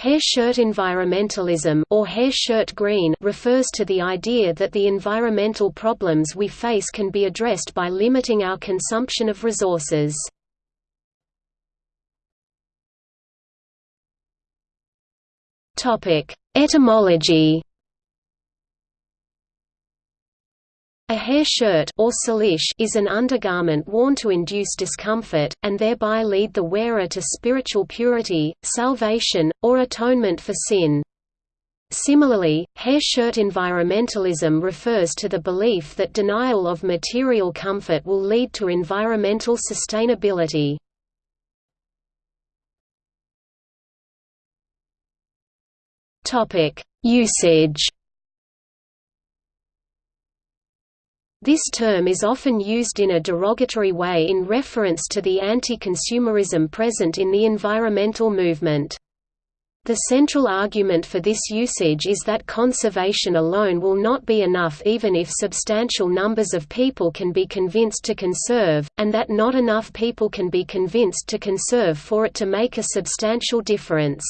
Hair shirt environmentalism or hair shirt green refers to the idea that the environmental problems we face can be addressed by limiting our consumption of resources. Topic: Etymology A hair shirt or cilice is an undergarment worn to induce discomfort, and thereby lead the wearer to spiritual purity, salvation, or atonement for sin. Similarly, hair shirt environmentalism refers to the belief that denial of material comfort will lead to environmental sustainability. Usage This term is often used in a derogatory way in reference to the anti-consumerism present in the environmental movement. The central argument for this usage is that conservation alone will not be enough even if substantial numbers of people can be convinced to conserve, and that not enough people can be convinced to conserve for it to make a substantial difference.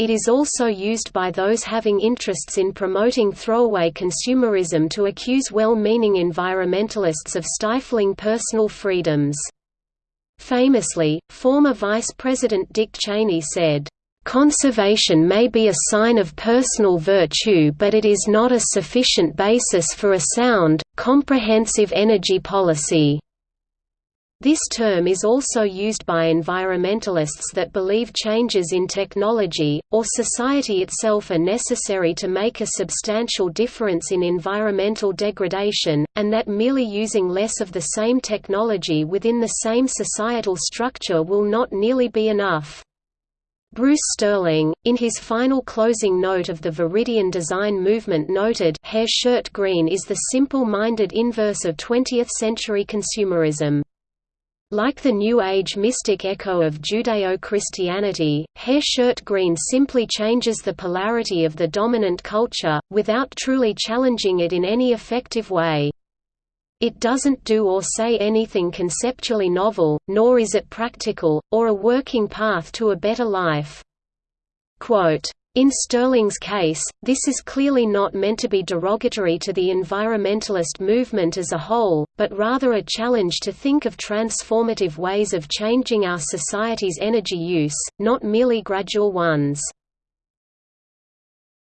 It is also used by those having interests in promoting throwaway consumerism to accuse well-meaning environmentalists of stifling personal freedoms. Famously, former Vice President Dick Cheney said, "...conservation may be a sign of personal virtue but it is not a sufficient basis for a sound, comprehensive energy policy." This term is also used by environmentalists that believe changes in technology, or society itself are necessary to make a substantial difference in environmental degradation, and that merely using less of the same technology within the same societal structure will not nearly be enough. Bruce Sterling, in his final closing note of the Viridian design movement noted hair shirt green is the simple-minded inverse of 20th-century consumerism. Like the New Age mystic echo of Judeo-Christianity, hair shirt green simply changes the polarity of the dominant culture, without truly challenging it in any effective way. It doesn't do or say anything conceptually novel, nor is it practical, or a working path to a better life. Quote, in Sterling's case, this is clearly not meant to be derogatory to the environmentalist movement as a whole, but rather a challenge to think of transformative ways of changing our society's energy use, not merely gradual ones.